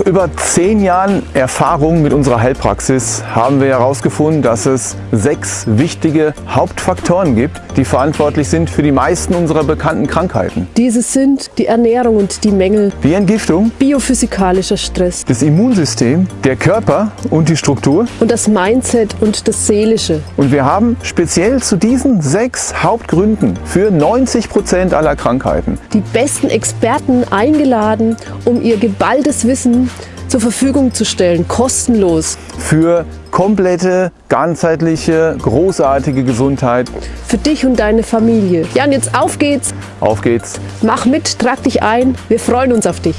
über zehn Jahren Erfahrung mit unserer Heilpraxis haben wir herausgefunden, dass es sechs wichtige Hauptfaktoren gibt, die verantwortlich sind für die meisten unserer bekannten Krankheiten. Diese sind die Ernährung und die Mängel, Wie Entgiftung, biophysikalischer Stress das Immunsystem, der Körper und die Struktur. und das Mindset und das Seelische. Und wir haben speziell zu diesen sechs Hauptgründen für 90 Prozent aller Krankheiten Die besten Experten eingeladen, um ihr geballtes Wissen zur Verfügung zu stellen, kostenlos. für komplette, ganzheitliche, großartige Gesundheit. Für dich und deine Familie. Ja, und jetzt auf geht's. Auf geht's! Mach mit, trag dich ein. Wir freuen uns auf dich.